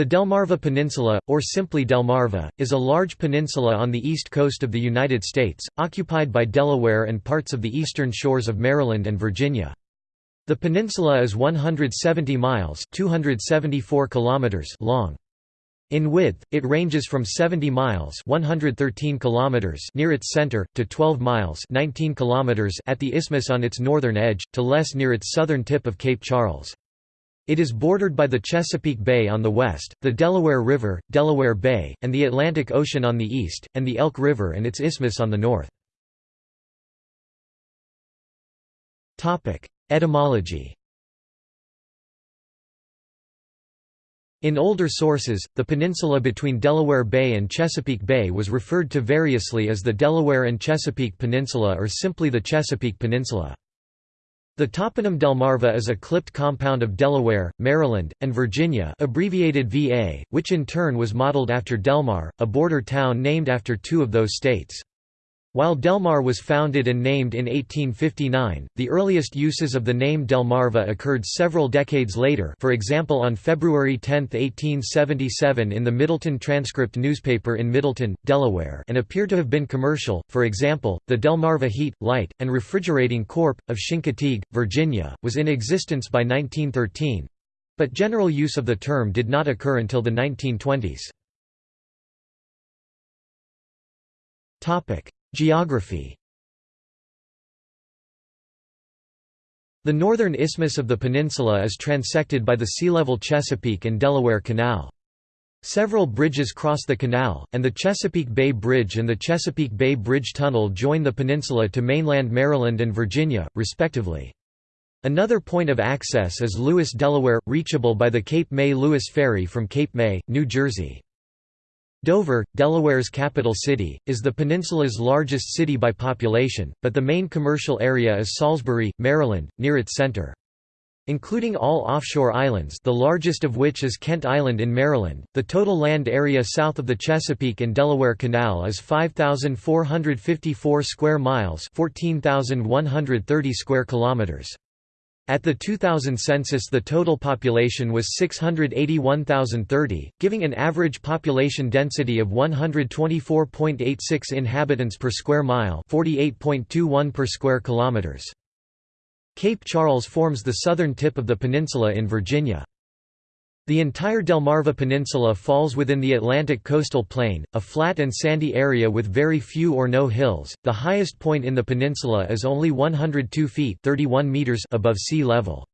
The Delmarva Peninsula, or simply Delmarva, is a large peninsula on the east coast of the United States, occupied by Delaware and parts of the eastern shores of Maryland and Virginia. The peninsula is 170 miles 274 kilometers long. In width, it ranges from 70 miles 113 kilometers near its center, to 12 miles 19 kilometers at the isthmus on its northern edge, to less near its southern tip of Cape Charles. It is bordered by the Chesapeake Bay on the west, the Delaware River, Delaware Bay, and the Atlantic Ocean on the east, and the Elk River and its isthmus on the north. Etymology In older sources, the peninsula between Delaware Bay and Chesapeake Bay was referred to variously as the Delaware and Chesapeake Peninsula or simply the Chesapeake Peninsula. The toponym Delmarva is a clipped compound of Delaware, Maryland, and Virginia abbreviated VA, which in turn was modeled after Delmar, a border town named after two of those states. While Delmar was founded and named in 1859, the earliest uses of the name Delmarva occurred several decades later for example on February 10, 1877 in the Middletown Transcript newspaper in Middletown, Delaware and appear to have been commercial, for example, the Delmarva Heat, Light, and Refrigerating Corp. of Chincoteague, Virginia, was in existence by 1913, but general use of the term did not occur until the 1920s. Geography The northern isthmus of the peninsula is transected by the sea-level Chesapeake and Delaware Canal. Several bridges cross the canal, and the Chesapeake Bay Bridge and the Chesapeake Bay Bridge Tunnel join the peninsula to mainland Maryland and Virginia, respectively. Another point of access is Lewes, Delaware, reachable by the Cape May Lewes Ferry from Cape May, New Jersey. Dover, Delaware's capital city, is the peninsula's largest city by population, but the main commercial area is Salisbury, Maryland, near its center. Including all offshore islands the largest of which is Kent Island in Maryland, the total land area south of the Chesapeake and Delaware Canal is 5,454 square miles 14,130 square kilometers. At the 2000 census the total population was 681,030, giving an average population density of 124.86 inhabitants per square mile 48.21 per square kilometers. Cape Charles forms the southern tip of the peninsula in Virginia. The entire Delmarva Peninsula falls within the Atlantic coastal plain, a flat and sandy area with very few or no hills. The highest point in the peninsula is only 102 feet (31 meters) above sea level.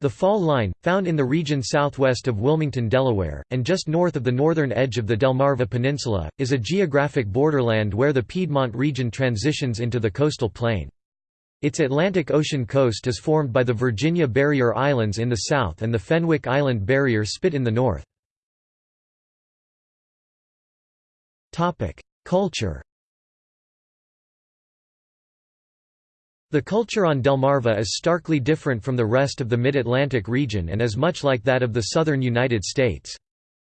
The fall line, found in the region southwest of Wilmington, Delaware, and just north of the northern edge of the Delmarva Peninsula, is a geographic borderland where the Piedmont region transitions into the coastal plain. Its Atlantic Ocean coast is formed by the Virginia Barrier Islands in the south and the Fenwick Island Barrier Spit in the north. Culture The culture on Delmarva is starkly different from the rest of the Mid-Atlantic region and is much like that of the southern United States.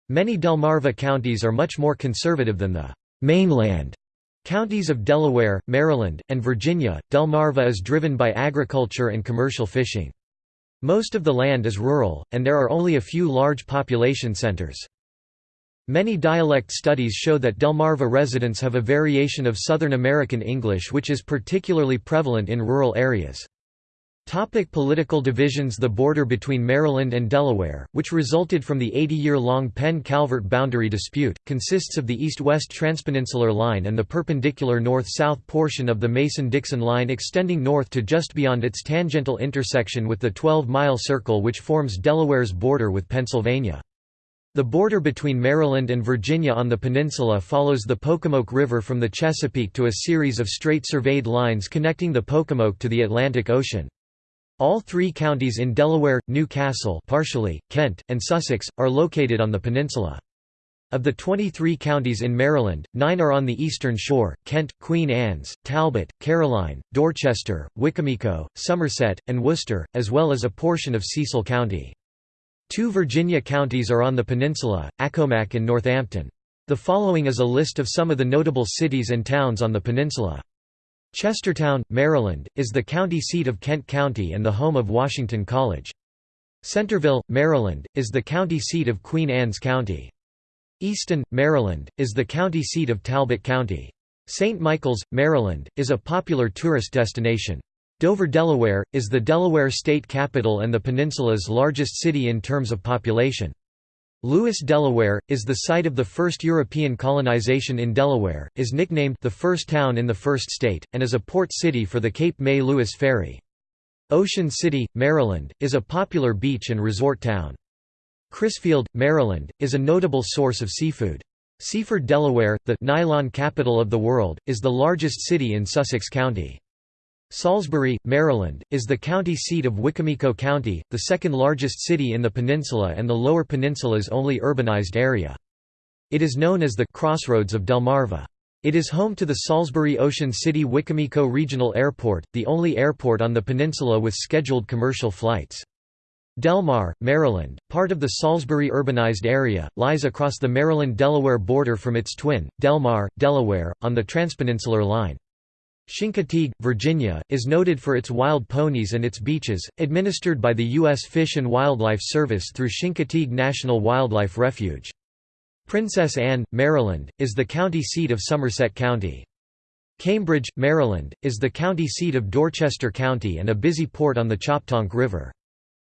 Many Delmarva counties are much more conservative than the mainland Counties of Delaware, Maryland, and Virginia, Delmarva is driven by agriculture and commercial fishing. Most of the land is rural, and there are only a few large population centers. Many dialect studies show that Delmarva residents have a variation of Southern American English which is particularly prevalent in rural areas. Topic political divisions The border between Maryland and Delaware, which resulted from the 80-year-long Penn-Calvert boundary dispute, consists of the east-west transpeninsular line and the perpendicular north-south portion of the Mason-Dixon line extending north to just beyond its tangential intersection with the 12-mile circle which forms Delaware's border with Pennsylvania. The border between Maryland and Virginia on the peninsula follows the Pocomoke River from the Chesapeake to a series of straight surveyed lines connecting the Pocomoke to the Atlantic Ocean. All three counties in Delaware, New Castle partially, Kent, and Sussex, are located on the peninsula. Of the 23 counties in Maryland, nine are on the eastern shore, Kent, Queen Anne's, Talbot, Caroline, Dorchester, Wicomico, Somerset, and Worcester, as well as a portion of Cecil County. Two Virginia counties are on the peninsula, Accomack and Northampton. The following is a list of some of the notable cities and towns on the peninsula. Chestertown, Maryland, is the county seat of Kent County and the home of Washington College. Centreville, Maryland, is the county seat of Queen Anne's County. Easton, Maryland, is the county seat of Talbot County. St. Michaels, Maryland, is a popular tourist destination. Dover, Delaware, is the Delaware state capital and the peninsula's largest city in terms of population. Lewes, Delaware, is the site of the first European colonization in Delaware, is nicknamed the first town in the first state, and is a port city for the Cape May Lewes Ferry. Ocean City, Maryland, is a popular beach and resort town. Crisfield, Maryland, is a notable source of seafood. Seaford, Delaware, the nylon capital of the world, is the largest city in Sussex County. Salisbury, Maryland, is the county seat of Wicomico County, the second largest city in the peninsula and the Lower Peninsula's only urbanized area. It is known as the «crossroads of Delmarva». It is home to the Salisbury Ocean City Wicomico Regional Airport, the only airport on the peninsula with scheduled commercial flights. Delmar, Maryland, part of the Salisbury urbanized area, lies across the Maryland-Delaware border from its twin, Delmar, Delaware, on the Transpeninsular Line. Chincoteague, Virginia, is noted for its wild ponies and its beaches, administered by the U.S. Fish and Wildlife Service through Chincoteague National Wildlife Refuge. Princess Anne, Maryland, is the county seat of Somerset County. Cambridge, Maryland, is the county seat of Dorchester County and a busy port on the Choptank River.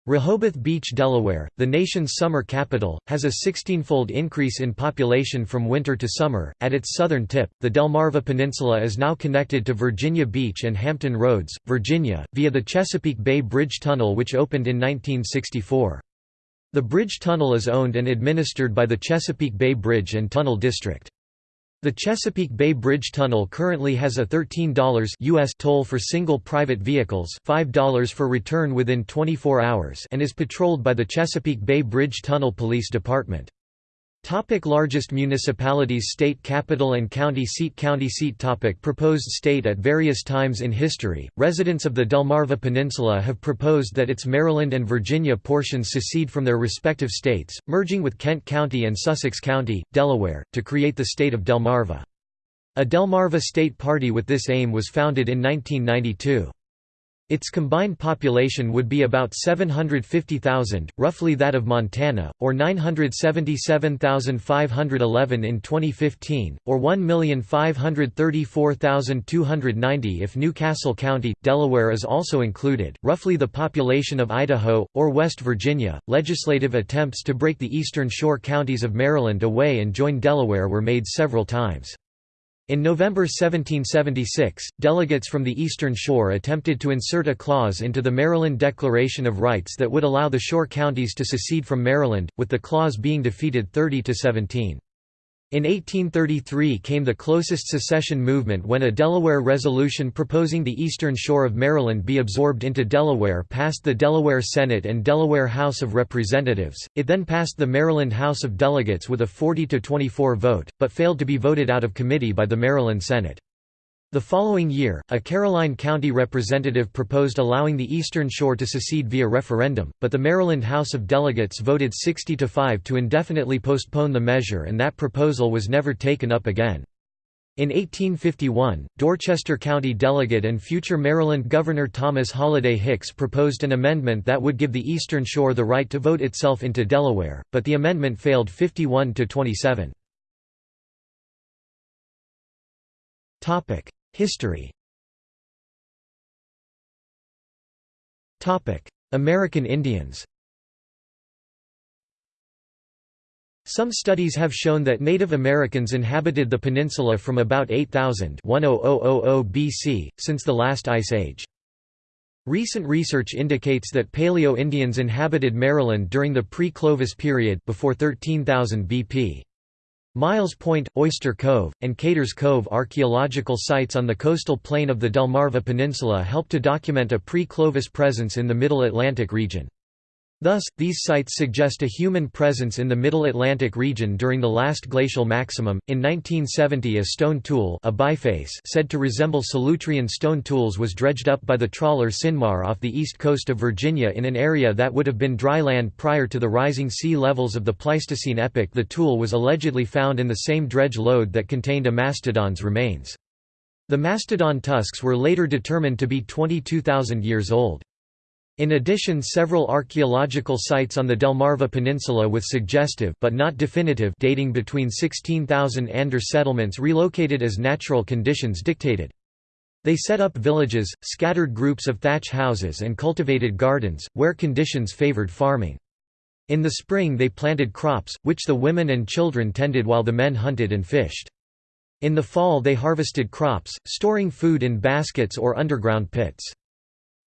Rehoboth Beach, Delaware, the nation's summer capital, has a 16-fold increase in population from winter to summer. At its southern tip, the Delmarva Peninsula is now connected to Virginia Beach and Hampton Roads, Virginia, via the Chesapeake Bay Bridge Tunnel which opened in 1964. The bridge tunnel is owned and administered by the Chesapeake Bay Bridge and Tunnel District. The Chesapeake Bay Bridge Tunnel currently has a $13 US toll for single private vehicles $5 for return within 24 hours and is patrolled by the Chesapeake Bay Bridge Tunnel Police Department. Topic largest municipalities State capital and county seat County seat topic Proposed state At various times in history, residents of the Delmarva Peninsula have proposed that its Maryland and Virginia portions secede from their respective states, merging with Kent County and Sussex County, Delaware, to create the state of Delmarva. A Delmarva state party with this aim was founded in 1992. Its combined population would be about 750,000, roughly that of Montana, or 977,511 in 2015, or 1,534,290 if New Castle County, Delaware is also included, roughly the population of Idaho, or West Virginia. Legislative attempts to break the eastern shore counties of Maryland away and join Delaware were made several times. In November 1776, delegates from the Eastern Shore attempted to insert a clause into the Maryland Declaration of Rights that would allow the shore counties to secede from Maryland, with the clause being defeated 30 to 17. In 1833 came the closest secession movement when a Delaware resolution proposing the eastern shore of Maryland be absorbed into Delaware passed the Delaware Senate and Delaware House of Representatives. It then passed the Maryland House of Delegates with a 40 to 24 vote, but failed to be voted out of committee by the Maryland Senate. The following year, a Caroline County representative proposed allowing the Eastern Shore to secede via referendum, but the Maryland House of Delegates voted 60 to 5 to indefinitely postpone the measure and that proposal was never taken up again. In 1851, Dorchester County delegate and future Maryland Governor Thomas Holliday Hicks proposed an amendment that would give the Eastern Shore the right to vote itself into Delaware, but the amendment failed 51 to 27. History American Indians Some studies have shown that Native Americans inhabited the peninsula from about 8000 BC, since the last ice age. Recent research indicates that Paleo-Indians inhabited Maryland during the pre-Clovis period before 13,000 BP. Miles Point, Oyster Cove, and Caters Cove archaeological sites on the coastal plain of the Delmarva Peninsula help to document a pre-Clovis presence in the Middle Atlantic region. Thus, these sites suggest a human presence in the Middle Atlantic region during the last glacial maximum. In 1970, a stone tool, a biface, said to resemble Solutrean stone tools, was dredged up by the trawler Cinmar off the east coast of Virginia in an area that would have been dry land prior to the rising sea levels of the Pleistocene epoch. The tool was allegedly found in the same dredge load that contained a mastodon's remains. The mastodon tusks were later determined to be 22,000 years old. In addition several archaeological sites on the Delmarva Peninsula with suggestive but not definitive dating between 16,000 Ander settlements relocated as natural conditions dictated. They set up villages, scattered groups of thatch houses and cultivated gardens, where conditions favored farming. In the spring they planted crops, which the women and children tended while the men hunted and fished. In the fall they harvested crops, storing food in baskets or underground pits.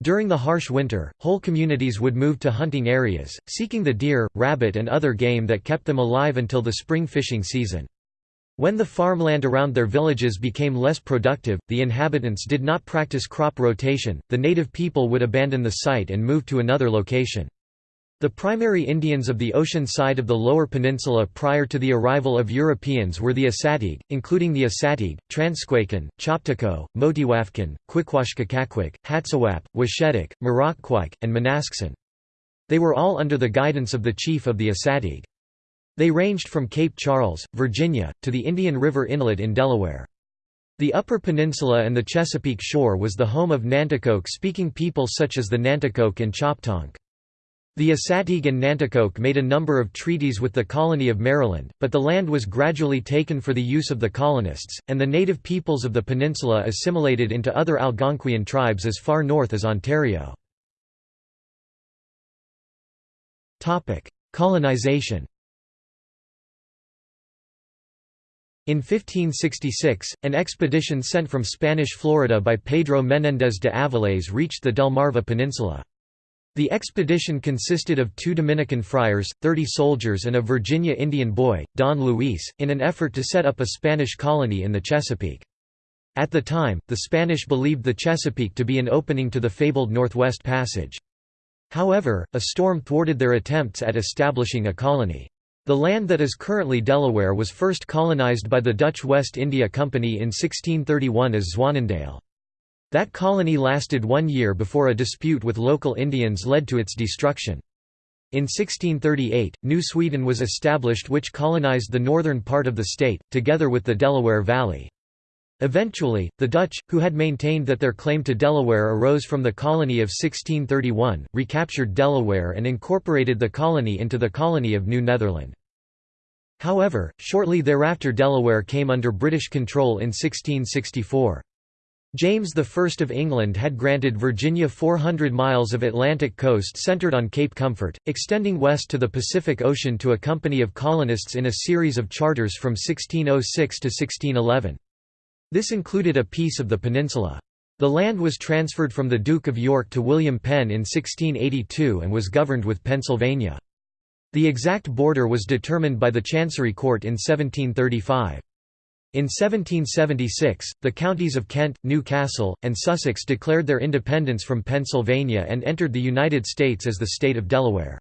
During the harsh winter, whole communities would move to hunting areas, seeking the deer, rabbit and other game that kept them alive until the spring fishing season. When the farmland around their villages became less productive, the inhabitants did not practice crop rotation, the native people would abandon the site and move to another location. The primary Indians of the ocean side of the Lower Peninsula prior to the arrival of Europeans were the Assateague, including the Assateague, Transquaken, Choptico, Motiwafkan, Quiquashkakakwik, Hatsawap, Washedik, Marokquik, and Manasksan. They were all under the guidance of the chief of the Assateague. They ranged from Cape Charles, Virginia, to the Indian River Inlet in Delaware. The Upper Peninsula and the Chesapeake Shore was the home of Nanticoke-speaking people such as the Nanticoke and Choptank. The Assateague and Nanticoke made a number of treaties with the colony of Maryland, but the land was gradually taken for the use of the colonists, and the native peoples of the peninsula assimilated into other Algonquian tribes as far north as Ontario. Colonization In 1566, an expedition sent from Spanish Florida by Pedro Menéndez de Avilés reached the Delmarva Peninsula. The expedition consisted of two Dominican friars, 30 soldiers and a Virginia Indian boy, Don Luis, in an effort to set up a Spanish colony in the Chesapeake. At the time, the Spanish believed the Chesapeake to be an opening to the fabled Northwest Passage. However, a storm thwarted their attempts at establishing a colony. The land that is currently Delaware was first colonized by the Dutch West India Company in 1631 as Zwanendale. That colony lasted one year before a dispute with local Indians led to its destruction. In 1638, New Sweden was established which colonized the northern part of the state, together with the Delaware Valley. Eventually, the Dutch, who had maintained that their claim to Delaware arose from the colony of 1631, recaptured Delaware and incorporated the colony into the colony of New Netherland. However, shortly thereafter Delaware came under British control in 1664. James I of England had granted Virginia 400 miles of Atlantic coast centered on Cape Comfort, extending west to the Pacific Ocean to a company of colonists in a series of charters from 1606 to 1611. This included a piece of the peninsula. The land was transferred from the Duke of York to William Penn in 1682 and was governed with Pennsylvania. The exact border was determined by the Chancery Court in 1735. In 1776, the counties of Kent, Newcastle, and Sussex declared their independence from Pennsylvania and entered the United States as the state of Delaware.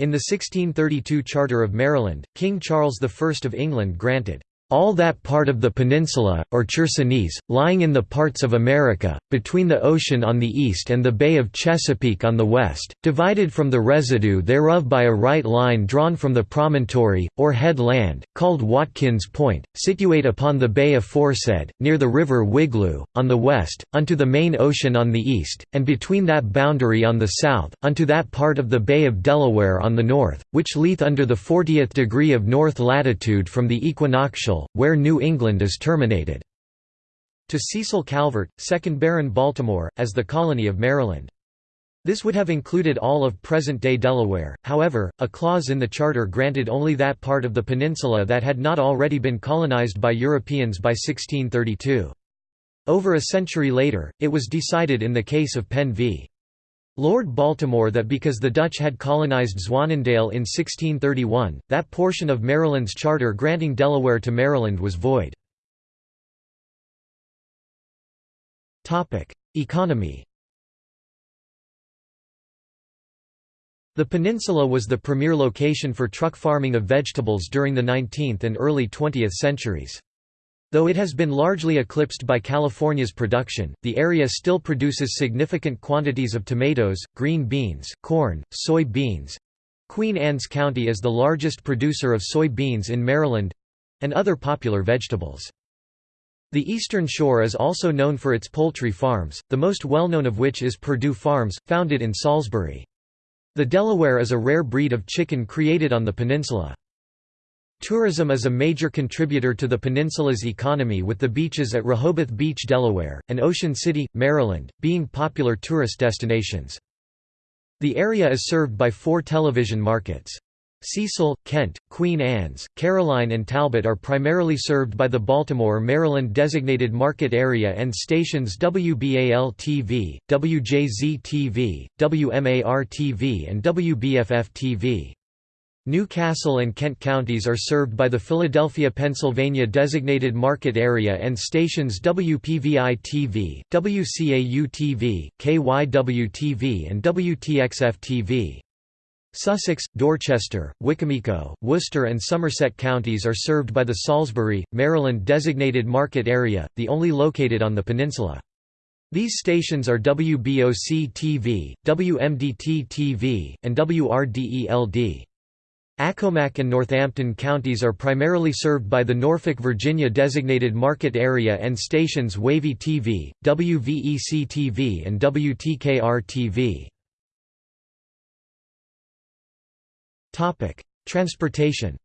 In the 1632 Charter of Maryland, King Charles I of England granted all that part of the peninsula, or Chersonese, lying in the parts of America, between the ocean on the east and the Bay of Chesapeake on the west, divided from the residue thereof by a right line drawn from the promontory, or head land, called Watkins Point, situate upon the bay aforesaid, near the river Wigloo, on the west, unto the main ocean on the east, and between that boundary on the south, unto that part of the Bay of Delaware on the north, which leath under the fortieth degree of north latitude from the equinoctial where New England is terminated", to Cecil Calvert, 2nd Baron Baltimore, as the colony of Maryland. This would have included all of present-day Delaware, however, a clause in the charter granted only that part of the peninsula that had not already been colonized by Europeans by 1632. Over a century later, it was decided in the case of Penn v. Lord Baltimore that because the Dutch had colonized Zwanendale in 1631, that portion of Maryland's charter granting Delaware to Maryland was void. Economy The peninsula was the premier location for truck farming of vegetables during the 19th and early 20th centuries. Though it has been largely eclipsed by California's production, the area still produces significant quantities of tomatoes, green beans, corn, soy beans. Queen Anne's County is the largest producer of soy beans in Maryland and other popular vegetables. The Eastern Shore is also known for its poultry farms, the most well-known of which is Perdue Farms, founded in Salisbury. The Delaware is a rare breed of chicken created on the peninsula. Tourism is a major contributor to the peninsula's economy with the beaches at Rehoboth Beach, Delaware, and Ocean City, Maryland, being popular tourist destinations. The area is served by four television markets. Cecil, Kent, Queen Anne's, Caroline and Talbot are primarily served by the Baltimore, Maryland designated market area and stations WBAL-TV, WJZ-TV, WMAR-TV and WBFF-TV. New Castle and Kent counties are served by the Philadelphia, Pennsylvania designated market area and stations WPVI-TV, WCAU-TV, KYW-TV and WTXF-TV. Sussex, Dorchester, Wicomico, Worcester and Somerset counties are served by the Salisbury, Maryland designated market area, the only located on the peninsula. These stations are WBOC-TV, WMDT-TV, and WRDE-LD. Accomack and Northampton counties are primarily served by the Norfolk, Virginia designated market area and stations Wavy TV, WVEC-TV and WTKR-TV. Topic: Transportation.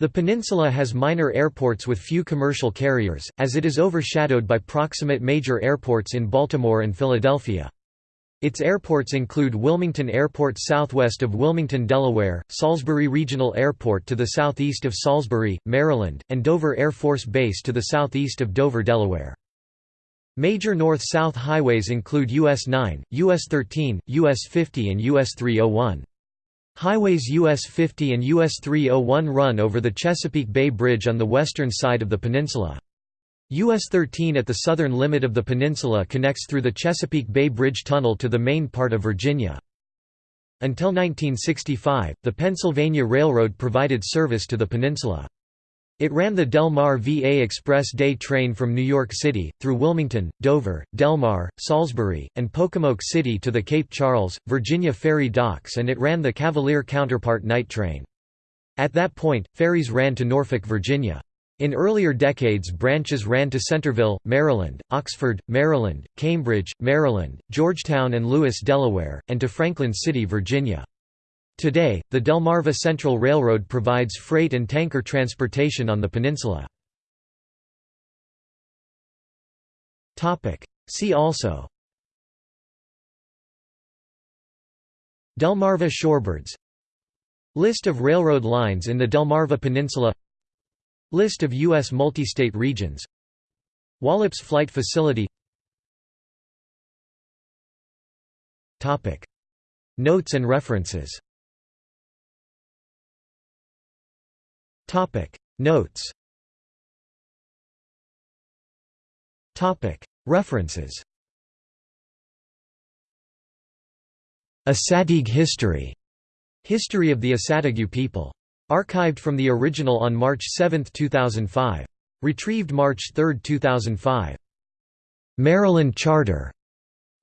The peninsula has minor airports with few commercial carriers, as it is overshadowed by proximate major airports in Baltimore and Philadelphia. Its airports include Wilmington Airport southwest of Wilmington, Delaware, Salisbury Regional Airport to the southeast of Salisbury, Maryland, and Dover Air Force Base to the southeast of Dover, Delaware. Major north-south highways include US 9, US 13, US 50 and US 301. Highways US 50 and US 301 run over the Chesapeake Bay Bridge on the western side of the peninsula. US 13 at the southern limit of the peninsula connects through the Chesapeake Bay Bridge Tunnel to the main part of Virginia. Until 1965, the Pennsylvania Railroad provided service to the peninsula. It ran the Del Mar VA Express Day train from New York City, through Wilmington, Dover, Delmar, Salisbury, and Pocomoke City to the Cape Charles, Virginia ferry docks and it ran the Cavalier counterpart night train. At that point, ferries ran to Norfolk, Virginia. In earlier decades branches ran to Centreville, Maryland, Oxford, Maryland, Cambridge, Maryland, Georgetown and Lewes, Delaware, and to Franklin City, Virginia. Today, the Delmarva Central Railroad provides freight and tanker transportation on the peninsula. See also Delmarva shorebirds List of railroad lines in the Delmarva Peninsula List of U.S. multi-state regions. Wallops Flight Facility. Notes and references. Notes. References. Assateague history. History of the Assateague people. Archived from the original on March 7, 2005. Retrieved March 3, 2005. Maryland Charter.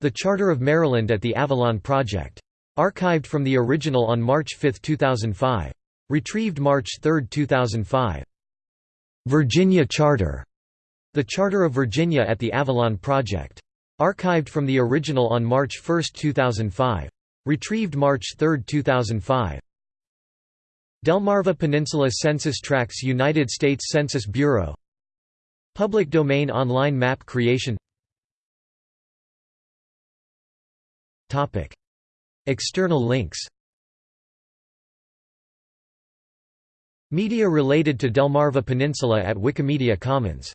The Charter of Maryland at the Avalon Project. Archived from the original on March 5, 2005. Retrieved March 3, 2005. Virginia Charter. The Charter of Virginia at the Avalon Project. Archived from the original on March 1, 2005. Retrieved March 3, 2005. Delmarva Peninsula Census Tracts United States Census Bureau. Public domain online map creation. External links. Media related to Delmarva Peninsula at Wikimedia Commons